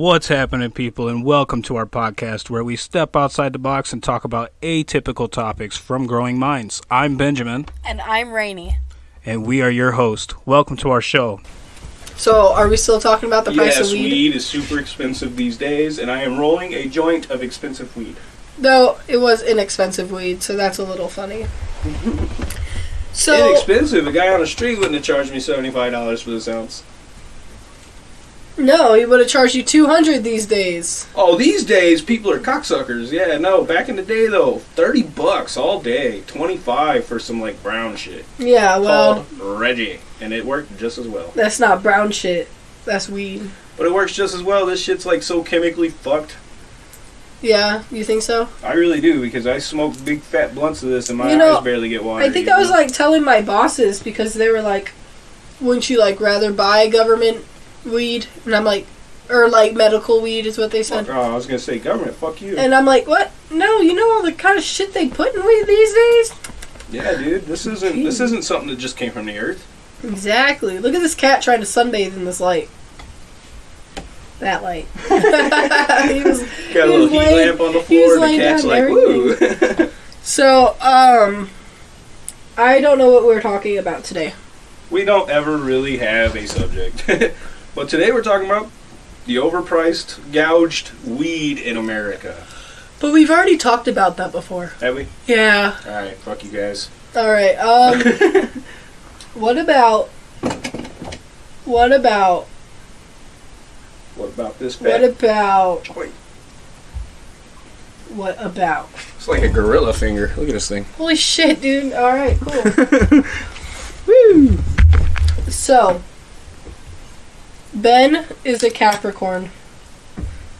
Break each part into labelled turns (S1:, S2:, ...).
S1: What's happening, people, and welcome to our podcast where we step outside the box and talk about atypical topics from growing minds. I'm Benjamin,
S2: And I'm Rainy.
S1: and we are your host. Welcome to our show.
S3: So, are we still talking about the price
S4: yes,
S3: of weed?
S4: weed is super expensive these days, and I am rolling a joint of expensive weed.
S3: No, it was inexpensive weed, so that's a little funny. so,
S4: Inexpensive. A guy on the street wouldn't have charged me seventy-five dollars for this ounce.
S3: No, he would have charged you 200 these days.
S4: Oh, these days people are cocksuckers. Yeah, no. Back in the day though, thirty bucks all day, twenty-five for some like brown shit
S3: Yeah, well,
S4: called Reggie, and it worked just as well.
S3: that's not brown shit. That's weed.
S4: But it works just as well. This shit's like so chemically fucked.
S3: Yeah, you think so?
S4: I really do because I smoke big fat blunts of this, and my
S3: You know,
S4: eyes barely get water.
S3: I think I was
S4: know?
S3: like telling my bosses because they were like, wouldn't you like rather buy government weed? And I'm like, or like medical weed is what they said.
S4: Oh, I was gonna say government. Fuck you.
S3: And I'm like, what? No, you know all the kind of shit they put in weed these days?
S4: Yeah, dude, this isn't this isn't something that just came from the earth.
S3: Exactly. Look at this cat trying to sunbathe in this light. That light. he was,
S4: Got a
S3: he
S4: little heat
S3: laying-
S4: lamp on the floor, and the cat's like,
S3: everything.
S4: "Woo!"
S3: So, um, I don't know what we're talking about today.
S4: we don't ever really have a subject, but today we're talking about the overpriced, gouged weed in America.
S3: But we've already talked about that before.
S4: Have we?
S3: Yeah.
S4: All right, fuck you guys.
S3: All right. Um, what about? What about?
S4: What about this
S3: What
S4: fat
S3: about?
S4: joint?
S3: What about?
S4: It's like a gorilla finger. Look at this thing.
S3: Holy shit, dude! All right, cool.
S4: Woo!
S3: So, Ben is a Capricorn.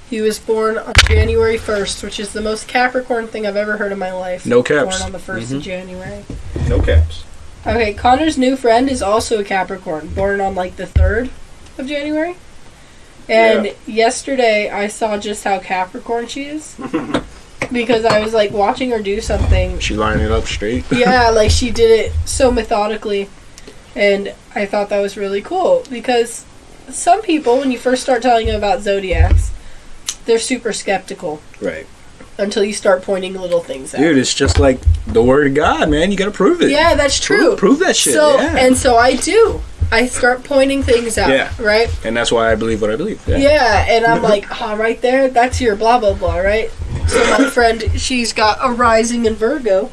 S3: He was born on January 1st, which is the most Capricorn thing I've ever heard in my life.
S4: No caps.
S3: Born on the 1st of mm-hmm. January.
S4: No caps.
S3: Okay, Connor's new friend is also a Capricorn, born on like the 3rd of January. And
S4: Yeah.
S3: yesterday I saw just how Capricorn she is. because I was like watching her do something
S4: She lined it up straight.
S3: yeah, like she did it so methodically, and I thought that was really cool because some people, when you first start telling them about zodiacs, they're super skeptical
S4: Right.
S3: until you start pointing little things out.
S4: Dude, it's just like the word of God, man. You gotta prove it.
S3: yeah, that's true.
S4: Prove, prove that shit.
S3: so
S4: yeah.
S3: and so I do. I start pointing things out.
S4: Yeah.
S3: Right.
S4: and that's why I believe what I believe.
S3: Yeah, yeah and I'm like, oh, right there, that's your blah blah blah, right? So my friend, she's got a rising in Virgo,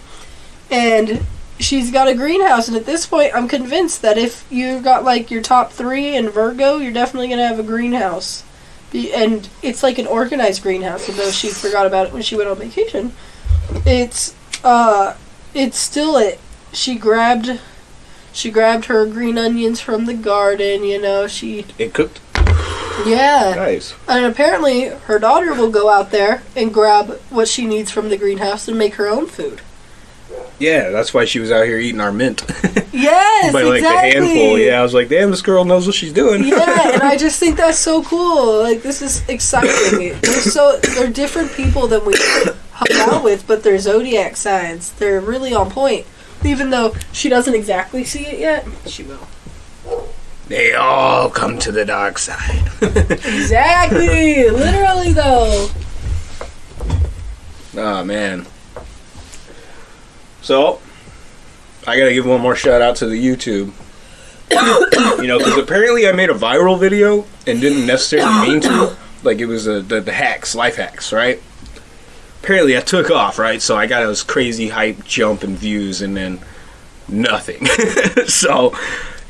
S3: and she's got a greenhouse. And at this point, I'm convinced that if you've got like your top three in Virgo, you're definitely gonna have a greenhouse. Be- And it's like an organized greenhouse, although she forgot about it when she went on vacation. It's uh, it's still it. She grabbed. She grabbed her green onions from the garden, you know. She,
S4: It cooked.
S3: yeah.
S4: Nice.
S3: And apparently, her daughter will go out there and grab what she needs from the greenhouse and make her own food.
S4: Yeah, that's why she was out here eating our mint
S3: Yes,
S4: by like
S3: exactly.
S4: the handful. Yeah, I was like, damn, this girl knows what she's doing.
S3: yeah, and I just think that's so cool. Like this is exciting. They're so they're different people than we hung out with, but they're zodiac signs. They're really on point. Even though she doesn't exactly see it yet, she will.
S4: They all come to the dark side.
S3: Exactly, literally though.
S4: oh man. So, I gotta give one more shout out to the YouTube. you know, because apparently I made a viral video and didn't necessarily mean to. Like it was a, the, the hacks, life hacks, right? Apparently I took off, right? So I got this crazy hype jump in views and then nothing. so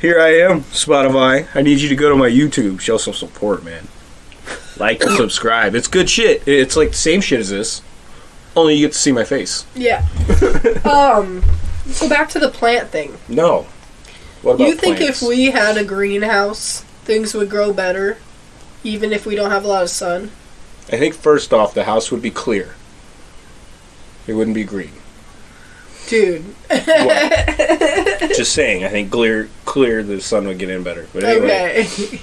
S4: here I am, Spotify. I need you to go to my YouTube, show some support, man. Like and subscribe. It's good shit. It's like the same shit as this, only you get to see my face.
S3: Yeah. um. So back to the plant thing.
S4: No. What about
S3: You think
S4: plants?
S3: if we had a greenhouse, things would grow better, even if we don't have a lot of sun?
S4: I think first off, the house would be clear. It wouldn't be green.
S3: Dude.
S4: Just saying. I think clear, clear, the sun would get in better. But anyway,
S3: Okay.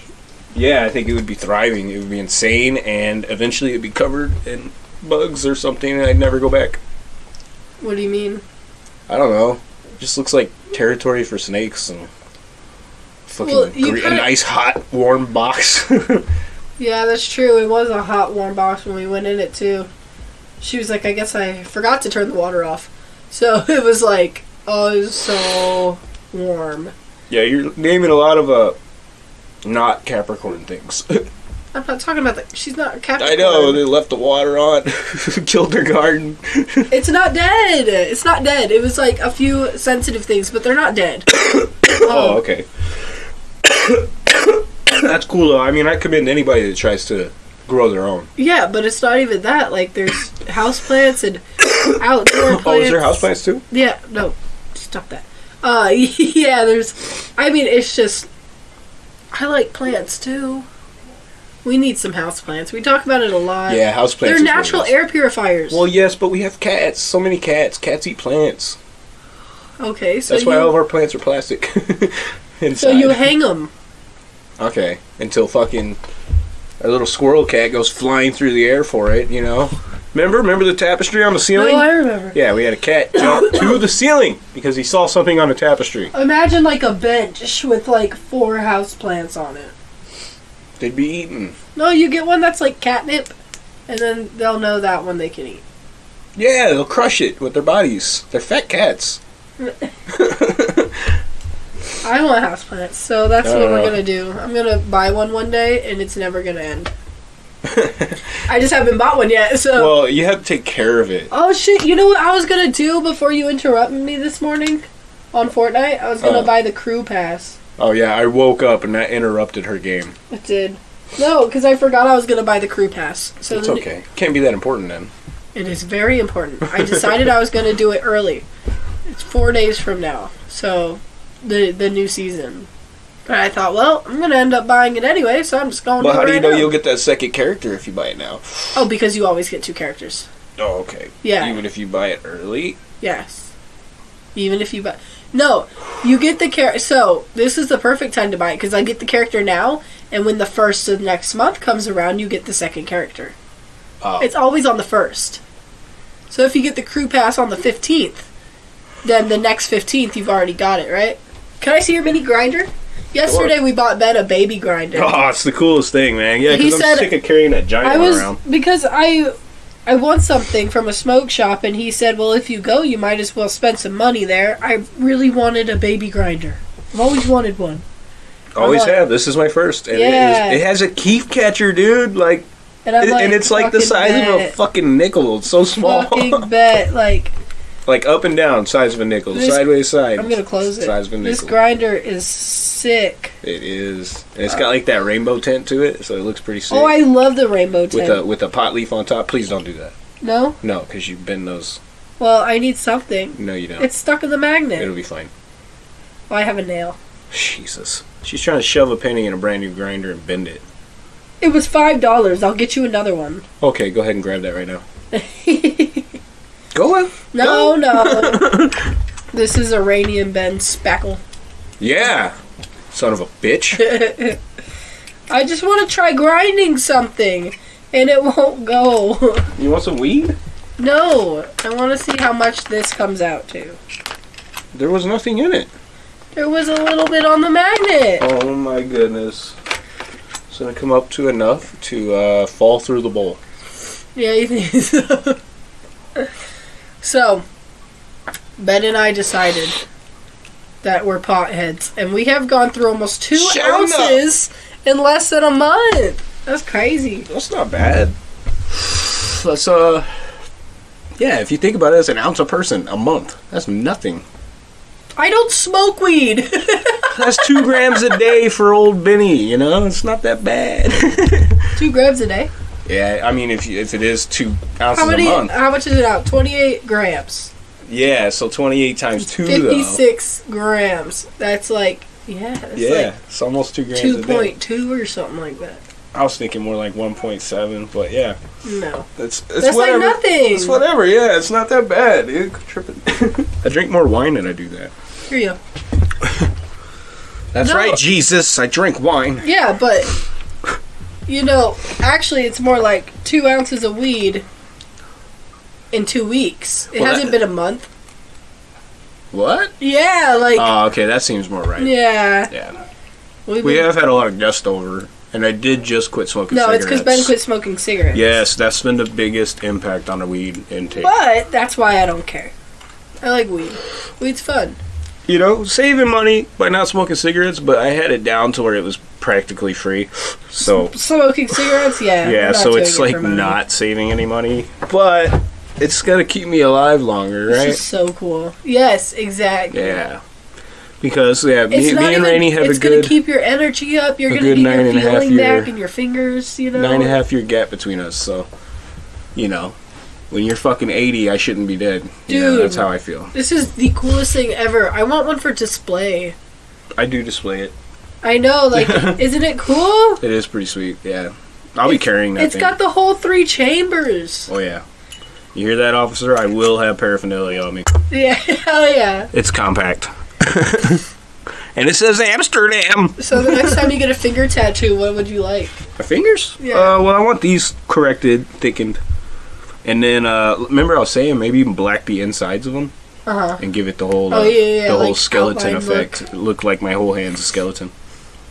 S4: yeah, I think it would be thriving. It would be insane, and eventually it'd be covered in bugs or something, and I'd never go back.
S3: what do you mean?
S4: I don't know. It just looks like territory for snakes and fucking
S3: Well,
S4: gre- a nice hot warm box.
S3: Yeah, that's true. It was a hot, warm box when we went in it too. She was like, I guess I forgot to turn the water off. So it was like, oh, it was so warm.
S4: Yeah, you're naming a lot of uh, not Capricorn things.
S3: I'm not talking about that. She's not a Capricorn.
S4: I know they left the water on, killed their garden.
S3: It's not dead. It's not dead. It was like a few sensitive things, but they're not dead.
S4: Oh, okay. That's cool though. I mean, I commend anybody that tries to grow their own.
S3: Yeah, but it's not even that. Like, there's houseplants and outdoor plants.
S4: Oh, is there houseplants too?
S3: Yeah, no, stop that. Uh, yeah, there's. I mean, it's just. I like plants too. We need some houseplants. We talk about it a lot.
S4: Yeah, houseplants.
S3: They're
S4: is what it
S3: natural air purifiers.
S4: Well, yes, but we have cats. So many cats. Cats eat plants.
S3: okay, so
S4: That's
S3: you,
S4: why all of our plants are plastic.
S3: So you hang them.
S4: Okay, until fucking a little squirrel cat goes flying through the air for it, you know. Remember? Remember the tapestry on the ceiling?
S3: No, I remember.
S4: yeah, we had a cat jump to the ceiling because he saw something on the tapestry.
S3: Imagine like a bench with like four houseplants on it.
S4: They'd be eaten.
S3: No, you get one that's like catnip, and then they'll know that one they can eat.
S4: Yeah, they'll crush it with their bodies. They're fat cats.
S3: I want houseplants, so that's what we're
S4: uh.
S3: gonna do. I'm gonna buy one one day, and it's never gonna end. I just haven't bought one yet, so.
S4: Well, you have to take care of it.
S3: oh shit! You know what I was gonna do before you interrupted me this morning on Fortnite? I was gonna
S4: Oh.
S3: buy the crew pass.
S4: Oh yeah, I woke up and that interrupted her game.
S3: It did. No, because I forgot I was gonna buy the crew pass. So
S4: It's
S3: the-
S4: okay. Can't be that important then.
S3: It is very important. I decided I was gonna do it early. It's four days from now, so the the new season. But I thought, well, I'm gonna end up buying it anyway, so I'm just going.
S4: Well,
S3: to
S4: how do you
S3: right
S4: know
S3: now.
S4: you'll get that second character if you buy it now?
S3: Oh, because you always get two characters.
S4: Oh, okay.
S3: Yeah.
S4: Even if you buy it early.
S3: Yes. Even if you buy. No, you get the character. So, this is the perfect time to buy it because I get the character now, and when the first of next month comes around, you get the second character.
S4: Oh.
S3: It's always on the first. So, if you get the crew pass on the 15th, then the next 15th, you've already got it, right? Can I see your mini grinder? Yesterday, we bought Ben a baby grinder.
S4: Oh, it's the coolest thing, man. Yeah, because I'm
S3: said-
S4: sick of carrying that giant
S3: I
S4: one
S3: was
S4: around.
S3: because I I want something from a smoke shop and he said, "Well, if you go, you might as well spend some money there." I really wanted a baby grinder. I've always wanted one.
S4: Always
S3: like-
S4: have. This is my first. And
S3: Yeah.
S4: it, is, it has a kief catcher, dude. Like,
S3: And
S4: it-
S3: like,
S4: and it's like the size of a fucking nickel. It's so small.
S3: fucking bet. Like
S4: like up and down, size of a nickel,
S3: This-
S4: sideways side.
S3: I'm gonna close it.
S4: Size of a nickel.
S3: This grinder is sick.
S4: it is, and it's uh, got like that rainbow tint to it, so it looks pretty sick.
S3: Oh, I love the rainbow tint.
S4: with a with a pot leaf on top. Please don't do that.
S3: no,
S4: No, because you bend those.
S3: well, I need something.
S4: No, you don't.
S3: It's stuck in the magnet.
S4: It'll be fine.
S3: Well, I have a nail.
S4: Jesus. She's trying to shove a penny in a brand new grinder and bend it.
S3: It was five dollars. I'll get you another one.
S4: Okay, go ahead and grab that right now. Go on.
S3: No, no. this is Iranian Ben Spackle.
S4: Yeah. Son of a bitch.
S3: I just want to try grinding something, and it won't go.
S4: You want some weed?
S3: no, I want to see how much this comes out to.
S4: There was nothing in it.
S3: There was a little bit on the magnet.
S4: Oh my goodness. It's gonna come up to enough to uh, fall through the bowl.
S3: Yeah, you think so? So, Ben and I decided that we're potheads, and we have gone through almost two
S4: Shut up.
S3: ounces in less than a month. That's crazy.
S4: That's not bad. That's uh, yeah. If you think about it, as an ounce a person a month. That's nothing.
S3: I don't smoke weed.
S4: That's two grams a day for old Benny. You know, it's not that bad.
S3: Two grams a day.
S4: Yeah, I mean, if you, if it is two ounces
S3: How many?
S4: a month,
S3: How much is it out? Twenty-eight grams.
S4: yeah. So twenty eight times two though.
S3: Fifty-six grams. That's like yeah. That's
S4: Yeah, it's almost two grams
S3: two point two or something like that.
S4: I was thinking more like one point seven, but yeah,
S3: No,
S4: it's it's
S3: that's
S4: whatever.
S3: like nothing.
S4: It's whatever. Yeah, it's not that bad. Tripping. I drink more wine than I do that.
S3: Here you go.
S4: That's
S3: No.
S4: right, Jesus. I drink wine.
S3: Yeah, but you know, actually, it's more like two ounces of weed in two weeks. It hasn't been a month.
S4: What?
S3: Yeah, like
S4: Oh, okay. That seems more right.
S3: yeah.
S4: Yeah.
S3: We've
S4: We
S3: been-
S4: have had a lot of guests over, and I did just quit smoking.
S3: No, it's because Ben
S4: cigarettes.
S3: quit smoking cigarettes.
S4: Yes, that's been the biggest impact on the weed intake.
S3: But that's why I don't care. I like weed. Weed's fun.
S4: you know, saving money by not smoking cigarettes, but I had it down to where it was practically free. So
S3: Smoking cigarettes, yeah.
S4: yeah, so it's
S3: it
S4: like not saving any money, but it's gonna keep me alive longer,
S3: This
S4: right?
S3: is so cool. Yes, exactly.
S4: Yeah, because yeah, me,
S3: It's
S4: me and
S3: even,
S4: Rainey have
S3: it's
S4: a
S3: gonna keep your energy up. You're gonna
S4: good
S3: get
S4: nine
S3: your
S4: and
S3: feeling
S4: year-
S3: back in your fingers. You know.
S4: nine and a half year gap between us. So, you know, when you're fucking eighty, I shouldn't be dead.
S3: Dude.
S4: that's how I feel.
S3: This is the coolest thing ever. I want one for display.
S4: I do display it.
S3: I know, like, isn't it cool?
S4: It is pretty sweet. Yeah, I'll be carrying that.
S3: It's
S4: thing.
S3: got the whole three chambers.
S4: Oh yeah. You hear that, officer? I will have paraphernalia on me.
S3: Yeah, hell yeah.
S4: It's compact. and it says Amsterdam.
S3: So the next time you get a finger tattoo, what would you like?
S4: My fingers?
S3: Yeah.
S4: Uh, well, I want these corrected, thickened. And then, uh, remember I was saying maybe even black the insides of them
S3: Uh huh.
S4: and give it the whole,
S3: Oh,
S4: uh,
S3: yeah, yeah,
S4: the whole
S3: like
S4: skeleton
S3: outline
S4: effect. Look. like my whole hand's a skeleton.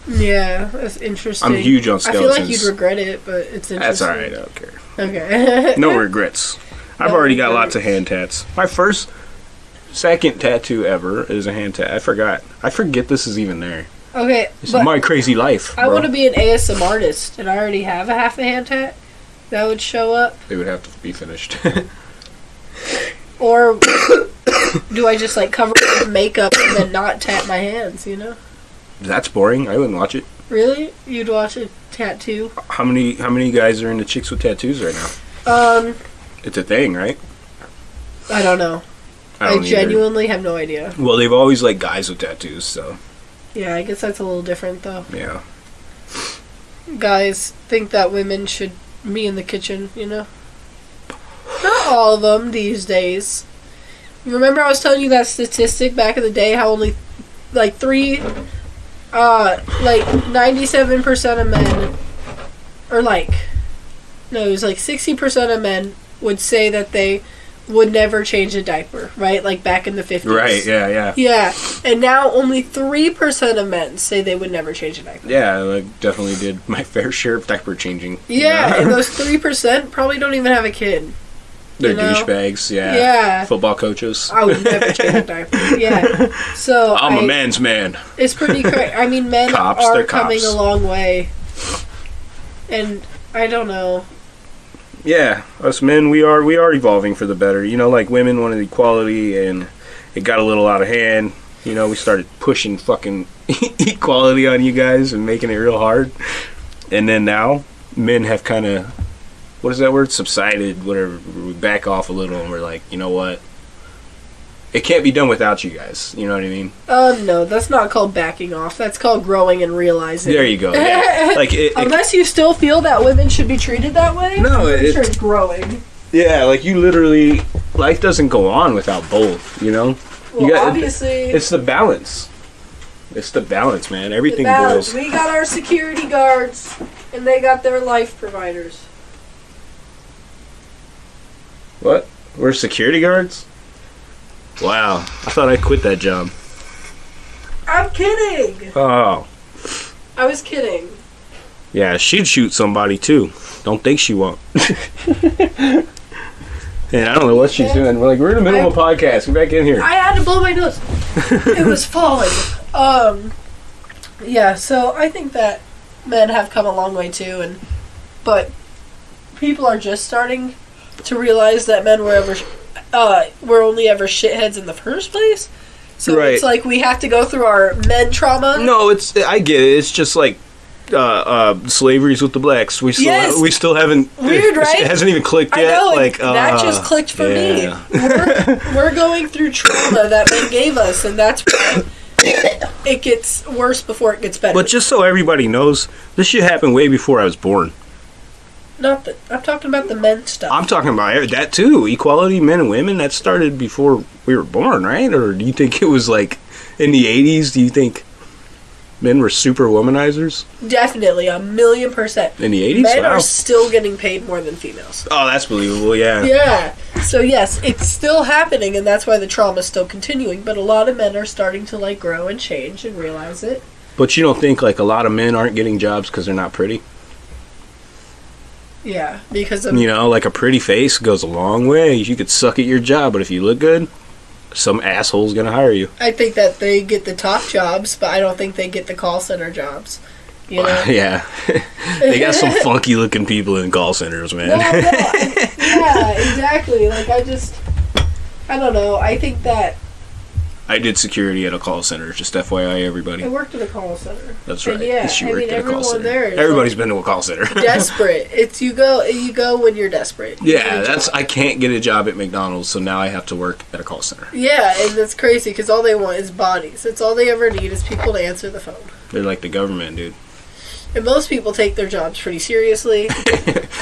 S3: Yeah, that's interesting.
S4: I'm huge on skeletons.
S3: I feel like you'd regret it, but it's interesting.
S4: That's alright, I don't care.
S3: Okay.
S4: No regrets. I've
S3: No
S4: already got lots of hand tats. My first, second tattoo ever is a hand tat. I forgot. I forget this is even there.
S3: okay,
S4: This is my crazy life.
S3: I
S4: bro.
S3: want to be an ASMR artist, and I already have a half a hand tat that would show up.
S4: They would have to be finished.
S3: Or do I just like cover it with makeup and then not tap my hands? You know?
S4: That's boring. I wouldn't watch it.
S3: Really? You'd watch a tattoo?
S4: How many how many guys are into chicks with tattoos right now?
S3: Um,
S4: It's a thing, right?
S3: I don't know. I,
S4: don't either.
S3: genuinely have no idea.
S4: Well, they've always liked guys with tattoos, so
S3: Yeah, I guess that's a little different though.
S4: yeah.
S3: Guys think that women should be in the kitchen, you know? Not all of them these days. Remember I was telling you that statistic back in the day how only like three uh like 97% of men or like no, it was like 60% of men would say that they would never change a diaper, right? Like back in the 50s.
S4: Right, yeah, yeah.
S3: Yeah, and now only 3% of men say they would never change a diaper.
S4: Yeah, I definitely did my fair share of diaper changing.
S3: Yeah, and those 3% probably don't even have a kid.
S4: They're douchebags, yeah.
S3: Yeah.
S4: Football coaches.
S3: I would never change a diaper. Yeah. So
S4: I'm
S3: a
S4: a man's man.
S3: It's pretty crazy. I mean, men
S4: Cops,
S3: are coming
S4: cops.
S3: a long way. And I don't know.
S4: Yeah, us men, we are we are evolving for the better. You know, like women wanted equality, and it got a little out of hand. You know, we started pushing fucking equality on you guys and making it real hard. And then now, men have kind of, what is that word? Subsided. Whatever. We back off a little, and we're like, you know what? It can't be done without you guys. You know what I mean?
S3: Um, no, that's not called backing off. That's called growing and realizing.
S4: There you go. Yeah. Like it, it,
S3: Unless you still feel that women should be treated that way.
S4: No, it-
S3: sure it's growing.
S4: yeah, like you literally, life doesn't go on without both. You know?
S3: Well,
S4: got-
S3: obviously,
S4: It's the balance. It's the balance, man. Everything
S3: balance.
S4: boils.
S3: We got our security guards, and they got their life providers.
S4: What? We're security guards? Wow. I thought I quit that job.
S3: I'm kidding.
S4: Oh.
S3: I was kidding.
S4: Yeah, she'd shoot somebody too. Don't think she won't. And I don't know what she's doing. We're like, we're in the middle of a podcast. Get back in here.
S3: I had to blow my nose. it was falling. Um, yeah. So I think that men have come a long way too, and but people are just starting to realize that men were ever uh, were only ever shitheads in the first place. So
S4: Right.
S3: it's like we have to go through our men trauma.
S4: No, it's I get it. It's just like uh, uh, slavery's with the blacks. We still
S3: Yes.
S4: we still haven't
S3: Weird, right?
S4: It hasn't even clicked yet.
S3: know,
S4: like
S3: that
S4: uh,
S3: just clicked for
S4: yeah.
S3: me. We're, we're going through trauma that men gave us, and that's why it gets worse before it gets better.
S4: But just so everybody knows, this shit happened way before I was born.
S3: Not the, I'm talking about the men stuff.
S4: I'm talking about that too. Equality, men and women. That started before we were born, right? Or do you think it was like in the '80s? Do you think men were super womanizers
S3: Definitely, a million percent.
S4: in the '80s?
S3: Men
S4: Wow.
S3: are still getting paid more than females.
S4: Oh, that's believable. Yeah.
S3: Yeah. So yes, it's still happening, and that's why the trauma is still continuing. But a lot of men are starting to like grow and change and realize it.
S4: But you don't think like a lot of men aren't getting jobs because they're not pretty?
S3: Yeah, because of
S4: You know, like a pretty face goes a long way. You could suck at your job, but if you look good, some asshole's gonna hire you.
S3: I think that they get the top jobs, but I don't think they get the call center jobs. You know?
S4: yeah, they got some funky looking people in call centers, man.
S3: No, no, yeah, exactly. Like I just, I don't know. I think that
S4: I did security at a call center. Just FYI, everybody.
S3: I worked at a call center.
S4: That's
S3: And
S4: right.
S3: yeah,
S4: she
S3: I
S4: worked
S3: mean,
S4: at a call center.
S3: there is,
S4: Everybody's been to a call center.
S3: Desperate. It's you go. You go when you're desperate. You
S4: yeah, that's. I can't get a job at McDonald's, so now I have to work at a call center.
S3: Yeah, and that's crazy because all they want is bodies. That's all they ever need is people to answer the phone.
S4: They're like the government, dude.
S3: And most people take their jobs pretty seriously.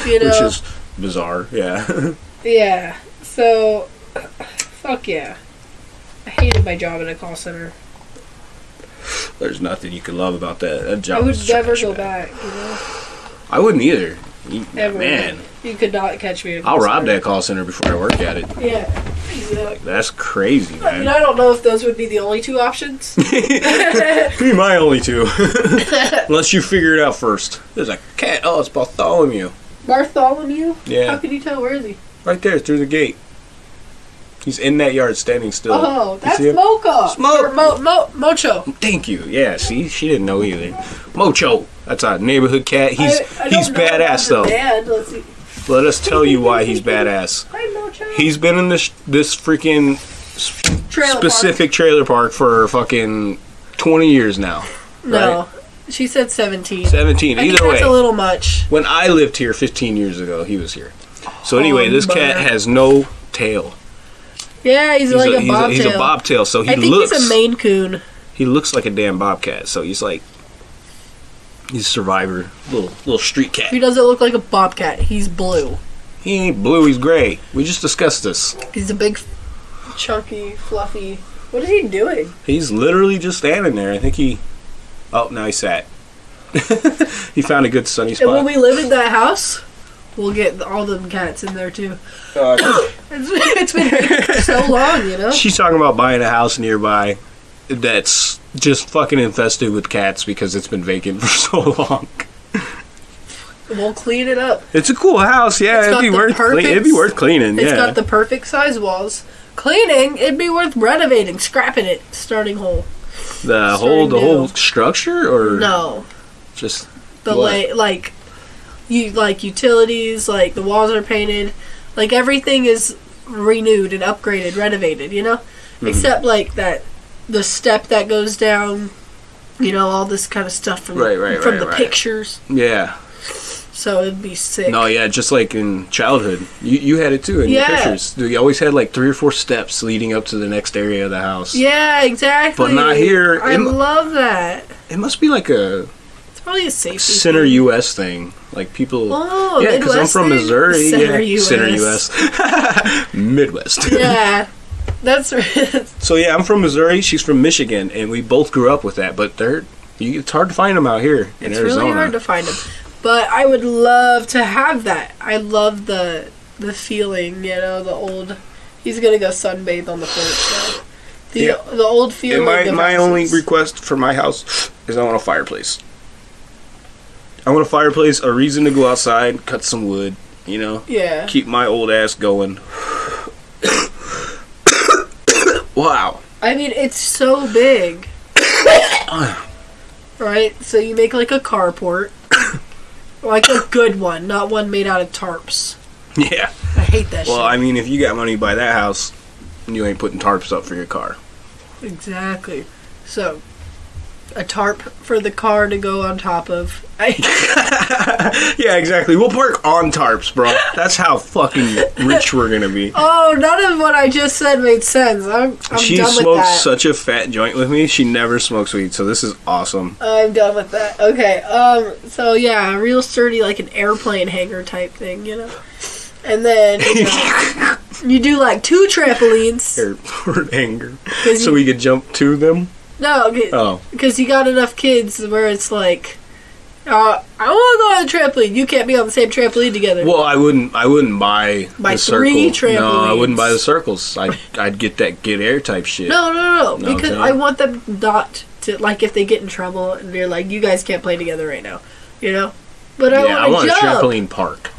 S3: You know.
S4: Which is bizarre. Yeah.
S3: yeah. So, fuck yeah. I hated my job in a call center.
S4: There's nothing you can love about that. That
S3: I would never go
S4: man.
S3: back. You know.
S4: I wouldn't either. You-
S3: Ever.
S4: Man,
S3: You could not catch me. At
S4: I'll rob that call center before I work at it.
S3: Yeah. Exactly.
S4: That's crazy,
S3: I mean,
S4: man.
S3: I don't know if those would be the only two options.
S4: Be my only two. Unless you figure it out first. There's a cat. Oh, it's Bartholomew.
S3: Bartholomew?
S4: Yeah.
S3: How can you tell? Where is he?
S4: right there through the gate. He's in that yard, standing still.
S3: Oh, that's? Mocha.
S4: Smoke.
S3: Mo, Mo, Mocho.
S4: Thank you. Yeah, see, she didn't know either. Mocho. That's our neighborhood cat. He's
S3: I- I
S4: he's
S3: don't know about
S4: badass though.
S3: See.
S4: Let us tell you why he's badass.
S3: Hi, Mocho.
S4: He's been in this this freaking
S3: Trailer park.
S4: specific trailer park for fucking 20 years now.
S3: No, she said seventeen.
S4: 17.
S3: I
S4: Either way.
S3: that's a little much.
S4: when I lived here 15 years ago, he was here. So anyway, oh, this cat has no tail.
S3: Yeah, he's,
S4: He's,
S3: like
S4: a,
S3: a, bobtail.
S4: he's a bobtail, so he
S3: I think
S4: looks
S3: he's a Maine Coon.
S4: he looks like a damn bobcat. So he's like he's a survivor, little little street cat.
S3: He doesn't look like a bobcat. He's blue.
S4: He ain't blue, he's gray. We just discussed this.
S3: He's a big, chunky, fluffy. What is he doing?
S4: He's literally just standing there. I think he Oh, now he sat. he found a good sunny spot.
S3: And when
S4: spot.
S3: we live in that house, we'll get all them cats in there too.
S4: Uh,
S3: It's, it's been so long, you know.
S4: She's talking about buying a house nearby that's just fucking infested with cats because it's been vacant for so long.
S3: We'll clean it up.
S4: It's a cool house, yeah.
S3: It's
S4: It'd be worth clean, it'd be worth cleaning,
S3: It's
S4: yeah.
S3: got the perfect size walls. Cleaning, it'd be worth renovating, scrapping it, starting whole.
S4: the
S3: starting
S4: whole the whole structure or
S3: No,
S4: just
S3: the lay like you like utilities, like the walls are painted, like everything is renewed and upgraded, renovated. You know,
S4: Mm-hmm.
S3: except like that the step that goes down. You know, all this kind of stuff from
S4: Right, right,
S3: from
S4: right,
S3: the pictures.
S4: yeah.
S3: So it'd be sick.
S4: No, yeah, just like in childhood. You you had it too in
S3: Yeah.
S4: your pictures. You always had like three or four steps leading up to the next area of the house.
S3: Yeah, exactly.
S4: But not here.
S3: I
S4: It-
S3: love that.
S4: It must be like a
S3: It's probably a safety.
S4: center
S3: thing.
S4: US thing. Like people
S3: Oh,
S4: Yeah, because I'm from? Missouri.
S3: Center
S4: yeah.
S3: US.
S4: Center US. Midwest.
S3: Yeah, that's right.
S4: So yeah, I'm from Missouri. She's from Michigan, and we both grew up with that. But they're you, it's hard to find them out here in
S3: it's
S4: Arizona.
S3: really hard to find them. But I would love to have that. I love the the feeling, you know, the old. He's gonna go sunbathe on the porch now. The
S4: Yeah.
S3: the old feeling.
S4: and my my only request for my house is I want a fireplace. I want a fireplace, a reason to go outside, cut some wood. You know,
S3: yeah.
S4: keep my old ass going. wow.
S3: I mean, it's so big. right? So you make like a carport. like a good one, not one made out of tarps.
S4: Yeah.
S3: I hate that
S4: Well,
S3: shit.
S4: I mean, if you got money to buy that house, you ain't putting tarps up for your car.
S3: Exactly. So, a tarp for the car to go on top of.
S4: Yeah, exactly. We'll park on tarps, bro. That's how fucking rich we're gonna be.
S3: oh, none of what I just said made sense. I'm, I'm
S4: she
S3: done with
S4: smokes
S3: that.
S4: such a fat joint with me. She never smokes weed, so this is awesome.
S3: I'm done with that. Okay. Um. So yeah, real sturdy, like an airplane hangar type thing, you know. And then you, know, you do like two trampolines.
S4: Airport anger.
S3: 'cause
S4: So
S3: you,
S4: we could jump to them.
S3: No,
S4: Oh,
S3: because you got enough kids where it's like, uh, I want to go on the trampoline. You can't be on the same trampoline together.
S4: well, I wouldn't. I wouldn't buy
S3: Buy
S4: the
S3: three
S4: circle. No, I wouldn't buy the circles. I'd I'd get that get air type shit.
S3: No, no, no, no. Because. I want them not to like if they get in trouble and they're like, you guys can't play together right now, you know. But I
S4: yeah, I
S3: want
S4: want
S3: to
S4: a trampoline park.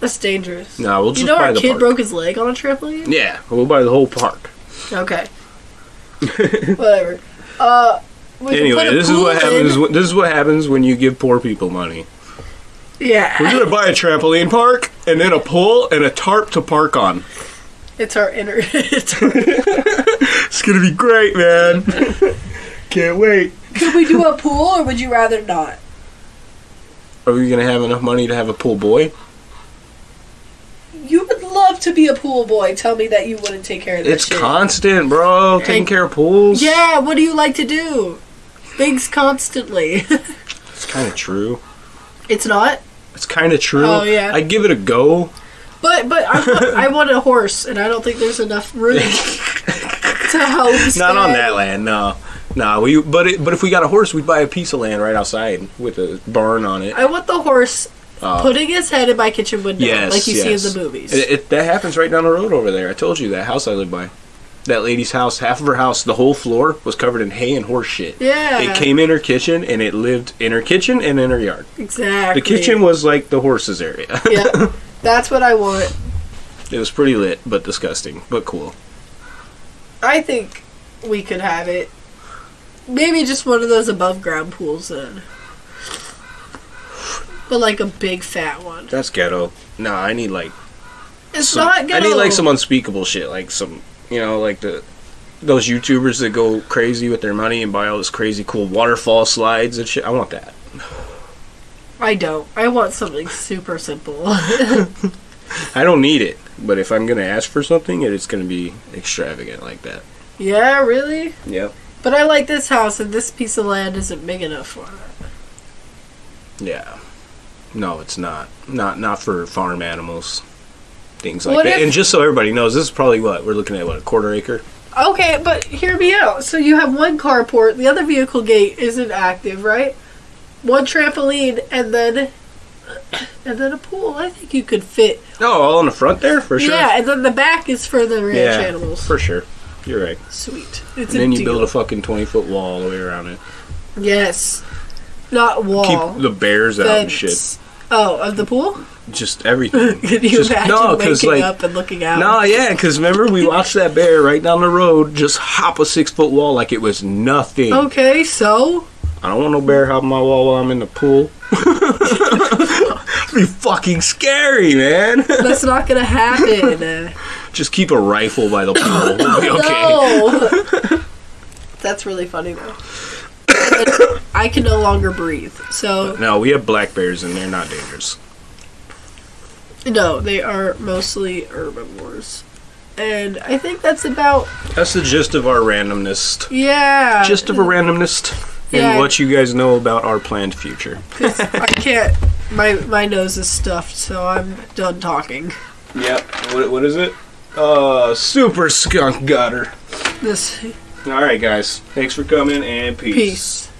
S3: That's dangerous.
S4: No, we'll just
S3: you know
S4: buy
S3: our
S4: the
S3: kid
S4: park.
S3: broke his leg on a trampoline.
S4: Yeah, we'll buy the whole park.
S3: Okay. Whatever. Uh.
S4: Anyway, this is what happens. when- This is what happens when you give poor people money.
S3: Yeah.
S4: We're gonna buy a trampoline park and then a pool and a tarp to park on.
S3: It's our inner. It's our,
S4: It's gonna be great, man. Can't wait.
S3: could we do a pool, or would you rather not?
S4: Are we gonna have enough money to have a pool boy?
S3: To be a pool boy. Tell me that you wouldn't take care of that
S4: It's
S3: shit.
S4: constant, bro. Taking
S3: And-
S4: care of pools.
S3: Yeah, what do you like to do? Things constantly.
S4: it's kind of true.
S3: it's not.
S4: It's kind of true.
S3: Oh, yeah.
S4: I'd give it a go.
S3: But but I want, I want a horse, and I don't think there's enough room to help.
S4: Not on that land, no. No, we. But it, but if we got a horse, we'd buy a piece of land right outside with a barn on it.
S3: I want the horse
S4: Uh,
S3: putting his head in my kitchen window,
S4: yes,
S3: like you
S4: yes.
S3: see in the movies.
S4: It, it- that happens right down the road over there. I told you that house I live by. That lady's house, half of her house, the whole floor was covered in hay and horse shit.
S3: yeah,
S4: It came in her kitchen and it lived in her kitchen and in her yard.
S3: exactly.
S4: The kitchen was like the horses area.
S3: yeah, that's what I want.
S4: it was pretty lit, but disgusting, but cool.
S3: I think we could have it. Maybe just one of those above ground pools then. But like a big fat one.
S4: That's ghetto. Nah, I need like
S3: It's
S4: some,
S3: not ghetto.
S4: I need like some unspeakable shit, like some, you know, like the those YouTubers that go crazy with their money and buy all this crazy cool waterfall slides and shit. I want that.
S3: I don't. I want something super simple.
S4: I don't need it, but if I'm gonna ask for something, it's gonna be extravagant like that.
S3: yeah, really?
S4: Yep.
S3: But I like this house and this piece of land isn't big enough for it.
S4: Yeah. No, it's not. Not not for farm animals. Things like
S3: What
S4: that.
S3: if-
S4: and just so everybody knows, this is probably what we're looking at. What a quarter acre.
S3: Okay, but hear me out. So you have one carport, the other vehicle gate isn't active, right? One trampoline and then and then a pool. I think you could fit.
S4: Oh, all in the front there for sure.
S3: Yeah, and then the back is for the ranch
S4: Yeah,
S3: animals.
S4: for sure. You're right.
S3: Sweet. It's
S4: And then
S3: a
S4: you
S3: deal.
S4: build a fucking twenty foot wall all the way around it.
S3: yes, not wall.
S4: Keep the bears out and shit.
S3: Oh, of the pool?
S4: Just everything.
S3: Can you
S4: Just-
S3: imagine
S4: no,
S3: waking
S4: like-
S3: up and looking out?
S4: No, yeah, because remember we watched that bear right down the road just hop a six foot wall like it was nothing.
S3: Okay, so
S4: I don't want no bear hopping my wall while I'm in the pool. be fucking scary, man.
S3: that's not gonna happen.
S4: just keep a rifle by the pool. Okay.
S3: No. That's really funny though. And I can no longer breathe. So
S4: No, we have black bears and they're not dangerous.
S3: no, they are mostly herbivores. And I think that's about
S4: That's the gist of our randomness.
S3: yeah.
S4: Gist of a randomness and
S3: Yeah.
S4: what you guys know about our planned future.
S3: I can't. My my nose is stuffed, so I'm done talking.
S4: Yep. What, what is it? Uh, super skunk gutter.
S3: This
S4: All right, guys. Thanks for coming and peace.
S3: peace.